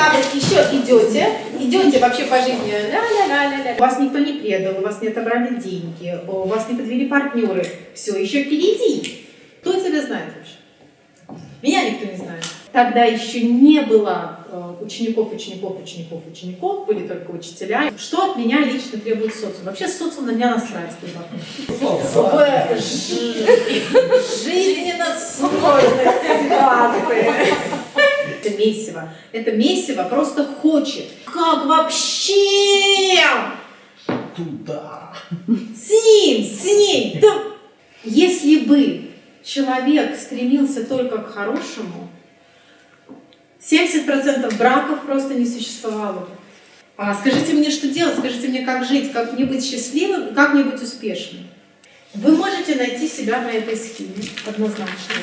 надо еще идете, идете вообще по жизни, ля-ля-ля-ля-ля. Вас никто не предал, у вас не отобрали деньги, у вас не подвели партнеры. Все еще впереди. Кто тебя знает вообще? Меня никто не знает. Тогда еще не было э, учеников, учеников, учеников, учеников, были только учителя. Что от меня лично требует социум? Вообще социум на меня насрать. В жи- жизненно сложной ситуации. Месиво. Это месиво просто хочет. Как вообще? Туда. С ним, с ней. Да. Если бы человек стремился только к хорошему, 70% браков просто не существовало бы. А скажите мне, что делать, скажите мне, как жить, как мне быть счастливым как мне быть успешным. Вы можете найти себя на этой схеме однозначно.